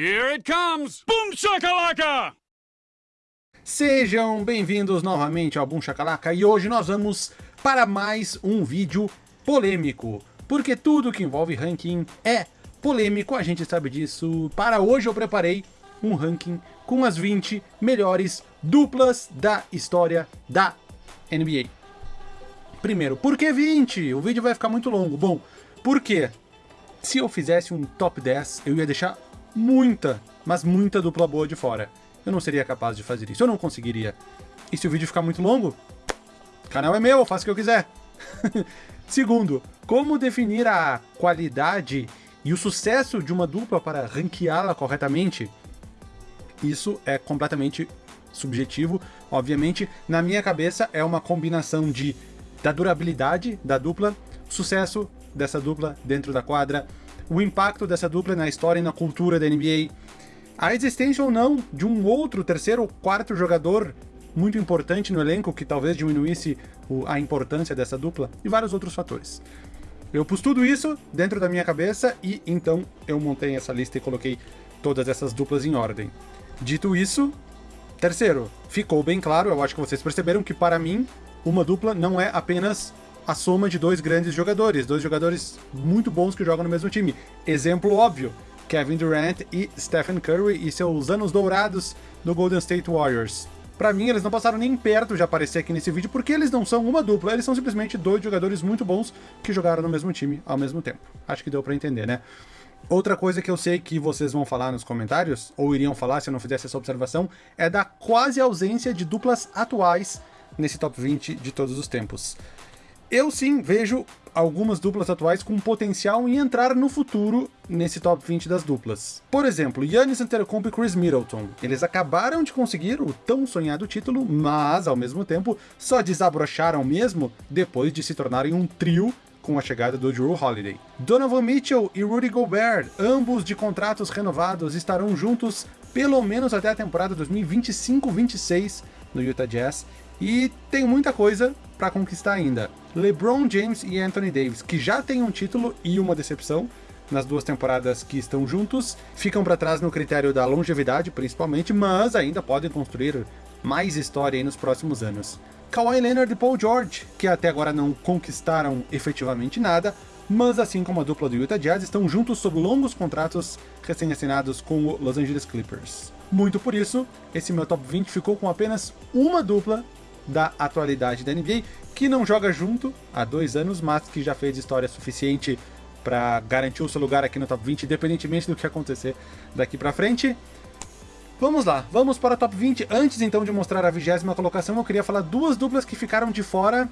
Here it comes! Boom shakalaka! Sejam bem-vindos novamente ao Boom Shakalaka e hoje nós vamos para mais um vídeo polêmico, porque tudo que envolve ranking é polêmico, a gente sabe disso. Para hoje eu preparei um ranking com as 20 melhores duplas da história da NBA. Primeiro, por que 20? O vídeo vai ficar muito longo. Bom, por quê? Se eu fizesse um top 10, eu ia deixar muita, mas muita dupla boa de fora. Eu não seria capaz de fazer isso, eu não conseguiria. E se o vídeo ficar muito longo, o canal é meu, eu faço o que eu quiser. Segundo, como definir a qualidade e o sucesso de uma dupla para ranqueá-la corretamente? Isso é completamente subjetivo, obviamente. Na minha cabeça é uma combinação de da durabilidade da dupla, sucesso dessa dupla dentro da quadra, o impacto dessa dupla na história e na cultura da NBA, a existência ou não de um outro, terceiro ou quarto jogador muito importante no elenco que talvez diminuísse a importância dessa dupla e vários outros fatores. Eu pus tudo isso dentro da minha cabeça e então eu montei essa lista e coloquei todas essas duplas em ordem. Dito isso, terceiro, ficou bem claro, eu acho que vocês perceberam que para mim uma dupla não é apenas a soma de dois grandes jogadores, dois jogadores muito bons que jogam no mesmo time. Exemplo óbvio, Kevin Durant e Stephen Curry e seus anos dourados no Golden State Warriors. Para mim, eles não passaram nem perto de aparecer aqui nesse vídeo, porque eles não são uma dupla, eles são simplesmente dois jogadores muito bons que jogaram no mesmo time ao mesmo tempo. Acho que deu para entender, né? Outra coisa que eu sei que vocês vão falar nos comentários, ou iriam falar se eu não fizesse essa observação, é da quase ausência de duplas atuais nesse top 20 de todos os tempos. Eu sim vejo algumas duplas atuais com potencial em entrar no futuro nesse top 20 das duplas. Por exemplo, Yannis Antetokounmpo e Chris Middleton. Eles acabaram de conseguir o tão sonhado título, mas ao mesmo tempo só desabrocharam mesmo depois de se tornarem um trio com a chegada do Drew Holiday. Donovan Mitchell e Rudy Gobert, ambos de contratos renovados, estarão juntos pelo menos até a temporada 2025-26 no Utah Jazz, e tem muita coisa para conquistar ainda. LeBron James e Anthony Davis, que já têm um título e uma decepção nas duas temporadas que estão juntos, ficam para trás no critério da longevidade, principalmente, mas ainda podem construir mais história nos próximos anos. Kawhi Leonard e Paul George, que até agora não conquistaram efetivamente nada, mas assim como a dupla do Utah Jazz, estão juntos sob longos contratos recém-assinados com o Los Angeles Clippers. Muito por isso, esse meu top 20 ficou com apenas uma dupla da atualidade da NBA, que não joga junto há dois anos, mas que já fez história suficiente para garantir o seu lugar aqui no top 20, independentemente do que acontecer daqui para frente. Vamos lá, vamos para o top 20. Antes então de mostrar a vigésima colocação, eu queria falar duas duplas que ficaram de fora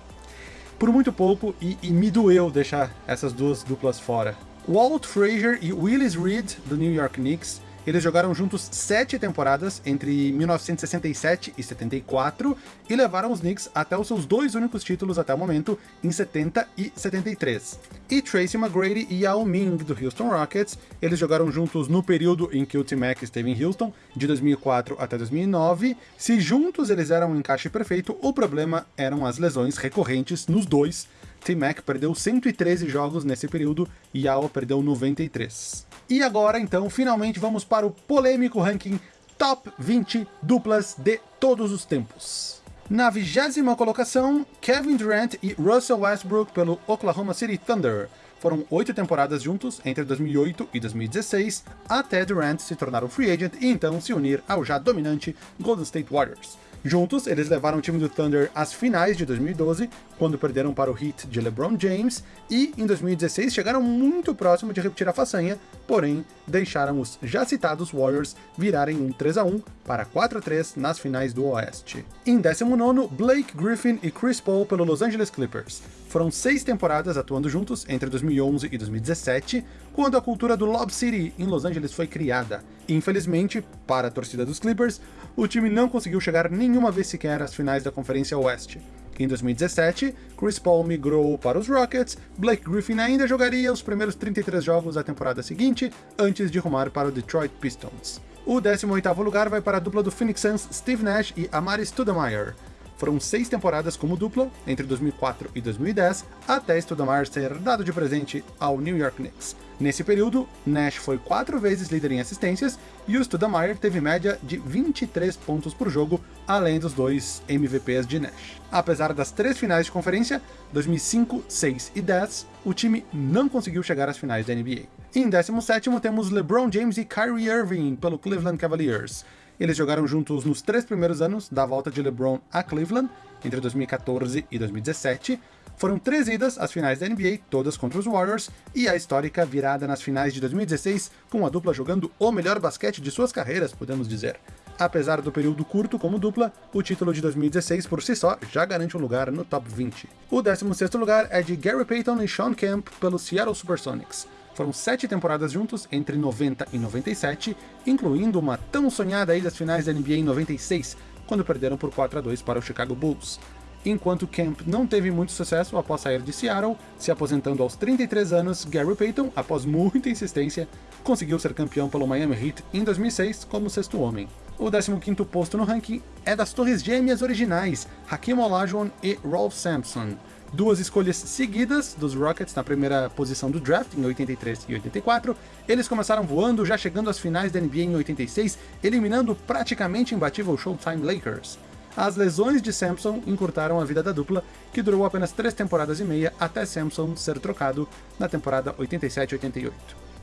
por muito pouco e, e me doeu deixar essas duas duplas fora. Walt Frazier e Willis Reed, do New York Knicks, eles jogaram juntos sete temporadas entre 1967 e 74 e levaram os Knicks até os seus dois únicos títulos até o momento, em 70 e 73. E Tracy McGrady e Yao Ming, do Houston Rockets, eles jogaram juntos no período em que o T-Mac esteve em Houston, de 2004 até 2009. Se juntos eles eram um encaixe perfeito, o problema eram as lesões recorrentes nos dois, T-Mac perdeu 113 jogos nesse período e Yao perdeu 93. E agora, então, finalmente vamos para o polêmico ranking Top 20 duplas de todos os tempos. Na vigésima colocação, Kevin Durant e Russell Westbrook pelo Oklahoma City Thunder. Foram oito temporadas juntos entre 2008 e 2016, até Durant se tornar um free agent e então se unir ao já dominante Golden State Warriors. Juntos, eles levaram o time do Thunder às finais de 2012, quando perderam para o Heat de LeBron James, e em 2016 chegaram muito próximo de repetir a façanha, porém deixaram os já citados Warriors virarem um 3x1 para 4x3 nas finais do Oeste. Em 19 Blake Griffin e Chris Paul pelo Los Angeles Clippers. Foram seis temporadas atuando juntos entre 2011 e 2017, quando a cultura do Lob City em Los Angeles foi criada. Infelizmente, para a torcida dos Clippers, o time não conseguiu chegar nenhuma vez sequer às finais da Conferência Oeste. Em 2017, Chris Paul migrou para os Rockets, Blake Griffin ainda jogaria os primeiros 33 jogos da temporada seguinte, antes de rumar para o Detroit Pistons. O 18º lugar vai para a dupla do Phoenix Suns Steve Nash e Amari Stoudemire. foram seis temporadas como dupla, entre 2004 e 2010, até Stoudemire ser dado de presente ao New York Knicks. Nesse período, Nash foi quatro vezes líder em assistências, e o Stoudemire teve média de 23 pontos por jogo, além dos dois MVPs de Nash. Apesar das três finais de conferência, 2005, 6 e 10, o time não conseguiu chegar às finais da NBA. Em 17º temos LeBron James e Kyrie Irving pelo Cleveland Cavaliers. Eles jogaram juntos nos três primeiros anos da volta de LeBron a Cleveland, entre 2014 e 2017. Foram três idas às finais da NBA, todas contra os Warriors, e a histórica virada nas finais de 2016, com a dupla jogando o melhor basquete de suas carreiras, podemos dizer. Apesar do período curto como dupla, o título de 2016 por si só já garante um lugar no top 20. O 16º lugar é de Gary Payton e Sean Kemp pelo Seattle Supersonics. Foram sete temporadas juntos entre 90 e 97, incluindo uma tão sonhada ida às finais da NBA em 96, quando perderam por 4 a 2 para o Chicago Bulls. Enquanto Kemp não teve muito sucesso após sair de Seattle, se aposentando aos 33 anos, Gary Payton, após muita insistência, conseguiu ser campeão pelo Miami Heat em 2006 como sexto homem. O 15º posto no ranking é das torres gêmeas originais, Hakeem Olajuwon e Rolf Sampson, duas escolhas seguidas dos Rockets na primeira posição do draft, em 83 e 84. Eles começaram voando, já chegando às finais da NBA em 86, eliminando praticamente imbatível Showtime Lakers. As lesões de Sampson encurtaram a vida da dupla, que durou apenas três temporadas e meia até Sampson ser trocado na temporada 87-88.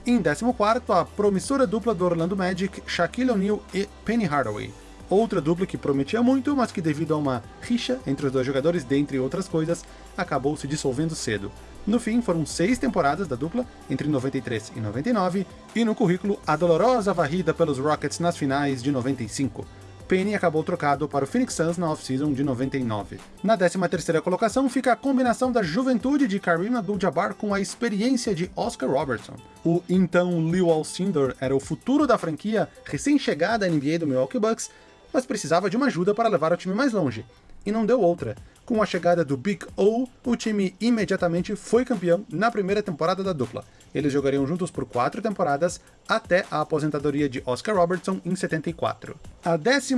Em 14º, a promissora dupla do Orlando Magic, Shaquille O'Neal e Penny Hardaway outra dupla que prometia muito, mas que devido a uma rixa entre os dois jogadores, dentre outras coisas, acabou se dissolvendo cedo. No fim, foram seis temporadas da dupla, entre 93 e 99, e no currículo a dolorosa varrida pelos Rockets nas finais de 95. Penny acabou trocado para o Phoenix Suns na off-season de 99. Na 13ª colocação fica a combinação da juventude de Kareem Abdul-Jabbar com a experiência de Oscar Robertson. O então Lew Alcindor era o futuro da franquia recém-chegada à NBA do Milwaukee Bucks, mas precisava de uma ajuda para levar o time mais longe. E não deu outra. Com a chegada do Big O, o time imediatamente foi campeão na primeira temporada da dupla. Eles jogariam juntos por quatro temporadas, até a aposentadoria de Oscar Robertson em 74. A 12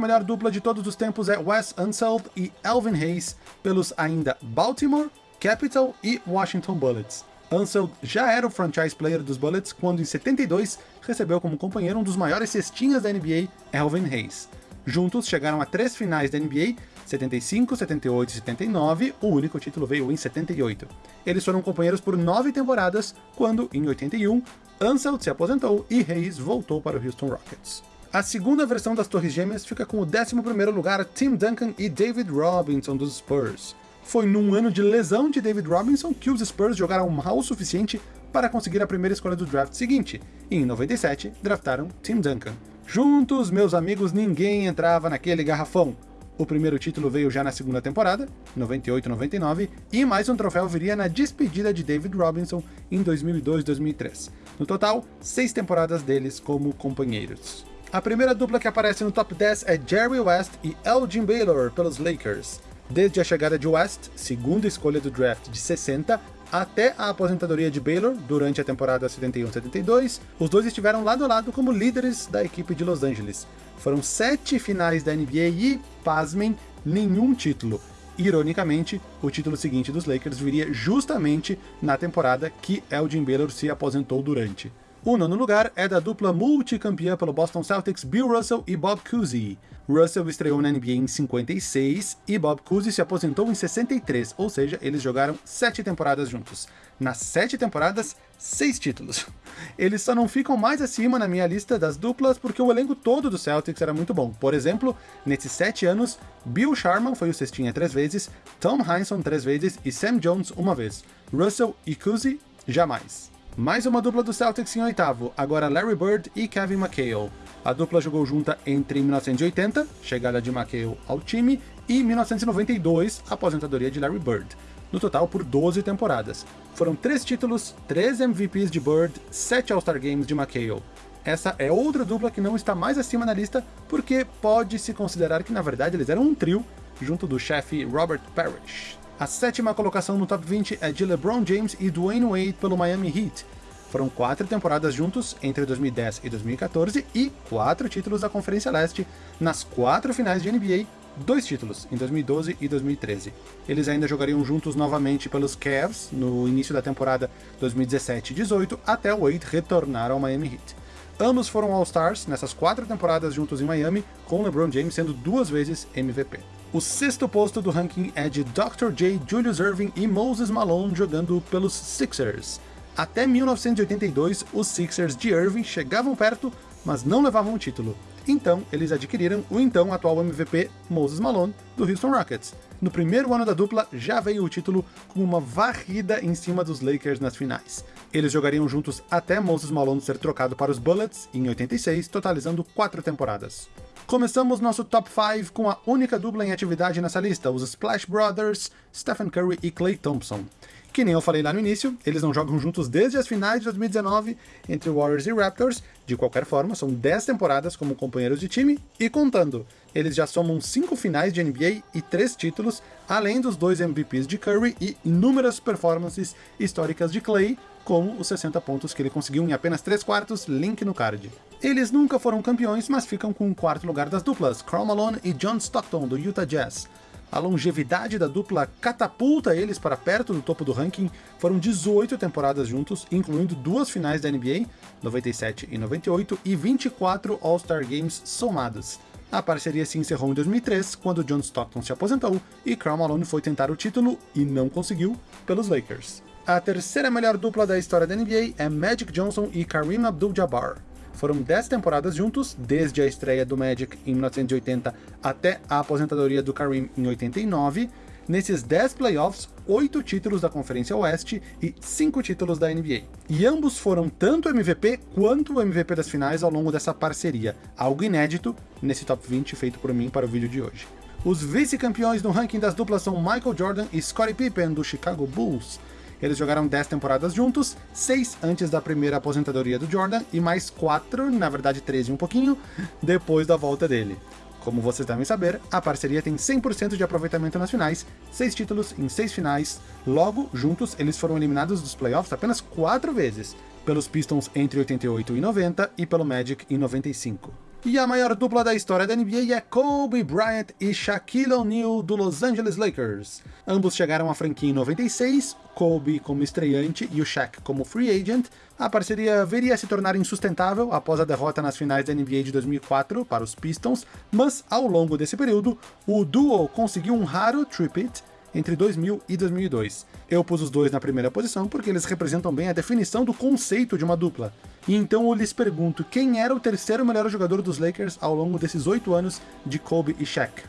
melhor dupla de todos os tempos é Wes Unseld e Alvin Hayes, pelos ainda Baltimore, Capital e Washington Bullets. Unseld já era o franchise player dos Bullets quando em 72 recebeu como companheiro um dos maiores cestinhas da NBA, Alvin Hayes. Juntos chegaram a três finais da NBA, 75, 78 e 79, o único título veio em 78. Eles foram companheiros por nove temporadas, quando, em 81, Anseld se aposentou e Hayes voltou para o Houston Rockets. A segunda versão das Torres Gêmeas fica com o 11º lugar Tim Duncan e David Robinson dos Spurs. Foi num ano de lesão de David Robinson que os Spurs jogaram mal o suficiente para conseguir a primeira escolha do draft seguinte, e em 97 draftaram Tim Duncan. Juntos, meus amigos, ninguém entrava naquele garrafão. O primeiro título veio já na segunda temporada, 98-99, e mais um troféu viria na despedida de David Robinson em 2002-2003. No total, seis temporadas deles como companheiros. A primeira dupla que aparece no top 10 é Jerry West e Elgin Baylor pelos Lakers. Desde a chegada de West, segunda escolha do draft de 60, até a aposentadoria de Baylor durante a temporada 71-72, os dois estiveram lado a lado como líderes da equipe de Los Angeles. Foram sete finais da NBA e, pasmem, nenhum título. Ironicamente, o título seguinte dos Lakers viria justamente na temporada que Elgin Baylor se aposentou durante. O nono lugar é da dupla multicampeã pelo Boston Celtics Bill Russell e Bob Cousy. Russell estreou na NBA em 56 e Bob Cousy se aposentou em 63, ou seja, eles jogaram sete temporadas juntos. Nas sete temporadas, seis títulos. Eles só não ficam mais acima na minha lista das duplas porque o elenco todo do Celtics era muito bom. Por exemplo, nesses sete anos, Bill Sharman foi o cestinha três vezes, Tom Heinsohn três vezes e Sam Jones uma vez. Russell e Cousy, jamais. Mais uma dupla do Celtics em oitavo, agora Larry Bird e Kevin McHale. A dupla jogou junta entre 1980, chegada de McHale ao time, e 1992, aposentadoria de Larry Bird. No total por 12 temporadas. Foram 3 títulos, 3 MVPs de Bird, 7 All-Star Games de McHale. Essa é outra dupla que não está mais acima na lista, porque pode-se considerar que na verdade eles eram um trio, junto do chefe Robert Parrish. A sétima colocação no top 20 é de LeBron James e Dwayne Wade pelo Miami Heat. Foram quatro temporadas juntos entre 2010 e 2014 e quatro títulos da Conferência Leste nas quatro finais de NBA, dois títulos em 2012 e 2013. Eles ainda jogariam juntos novamente pelos Cavs no início da temporada 2017-18 até Wade retornar ao Miami Heat. Ambos foram All-Stars nessas quatro temporadas juntos em Miami, com LeBron James sendo duas vezes MVP. O sexto posto do ranking é de Dr. J, Julius Irving e Moses Malone jogando pelos Sixers. Até 1982, os Sixers de Irving chegavam perto, mas não levavam o título. Então, eles adquiriram o então atual MVP Moses Malone, do Houston Rockets. No primeiro ano da dupla, já veio o título com uma varrida em cima dos Lakers nas finais. Eles jogariam juntos até Moses Malone ser trocado para os Bullets em 86, totalizando quatro temporadas. Começamos nosso top 5 com a única dupla em atividade nessa lista, os Splash Brothers, Stephen Curry e Klay Thompson. Que nem eu falei lá no início, eles não jogam juntos desde as finais de 2019 entre Warriors e Raptors. De qualquer forma, são 10 temporadas como companheiros de time e contando. Eles já somam 5 finais de NBA e 3 títulos, além dos dois MVPs de Curry e inúmeras performances históricas de Clay, como os 60 pontos que ele conseguiu em apenas 3 quartos, link no card. Eles nunca foram campeões, mas ficam com o quarto lugar das duplas, Karl Malone e John Stockton, do Utah Jazz. A longevidade da dupla catapulta eles para perto do topo do ranking. Foram 18 temporadas juntos, incluindo duas finais da NBA, 97 e 98, e 24 All-Star Games somados. A parceria se encerrou em 2003, quando John Stockton se aposentou e Karl Malone foi tentar o título e não conseguiu pelos Lakers. A terceira melhor dupla da história da NBA é Magic Johnson e Kareem Abdul-Jabbar. Foram 10 temporadas juntos, desde a estreia do Magic em 1980 até a aposentadoria do Kareem em 89. Nesses 10 playoffs, 8 títulos da Conferência Oeste e 5 títulos da NBA. E ambos foram tanto MVP quanto o MVP das finais ao longo dessa parceria, algo inédito nesse top 20 feito por mim para o vídeo de hoje. Os vice-campeões no ranking das duplas são Michael Jordan e Scottie Pippen, do Chicago Bulls. Eles jogaram 10 temporadas juntos, 6 antes da primeira aposentadoria do Jordan e mais 4, na verdade 13 e um pouquinho, depois da volta dele. Como vocês devem saber, a parceria tem 100% de aproveitamento nas finais, 6 títulos em 6 finais, logo, juntos, eles foram eliminados dos playoffs apenas 4 vezes, pelos Pistons entre 88 e 90 e pelo Magic em 95. E a maior dupla da história da NBA é Kobe Bryant e Shaquille O'Neal do Los Angeles Lakers. Ambos chegaram à franquia em 96, Kobe como estreante e o Shaq como free agent. A parceria viria a se tornar insustentável após a derrota nas finais da NBA de 2004 para os Pistons, mas ao longo desse período, o duo conseguiu um raro tripit entre 2000 e 2002. Eu pus os dois na primeira posição porque eles representam bem a definição do conceito de uma dupla. E então eu lhes pergunto, quem era o terceiro melhor jogador dos Lakers ao longo desses oito anos de Kobe e Shaq?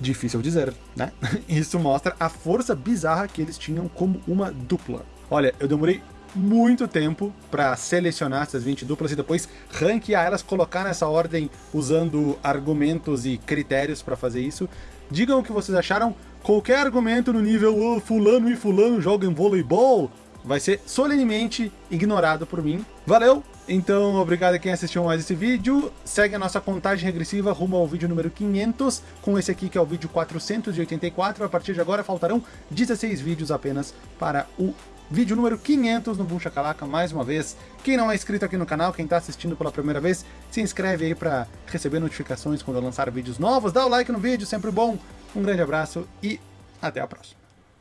Difícil dizer, né? Isso mostra a força bizarra que eles tinham como uma dupla. Olha, eu demorei muito tempo para selecionar essas 20 duplas e depois ranquear elas, colocar nessa ordem usando argumentos e critérios para fazer isso. Digam o que vocês acharam, qualquer argumento no nível oh, fulano e fulano jogam voleibol vai ser solenemente ignorado por mim. Valeu! Então, obrigado a quem assistiu mais esse vídeo. Segue a nossa contagem regressiva rumo ao vídeo número 500, com esse aqui que é o vídeo 484. A partir de agora faltarão 16 vídeos apenas para o vídeo número 500 no Boom Shakalaka, mais uma vez. Quem não é inscrito aqui no canal, quem está assistindo pela primeira vez, se inscreve aí para receber notificações quando eu lançar vídeos novos. Dá o like no vídeo, sempre bom. Um grande abraço e até a próxima.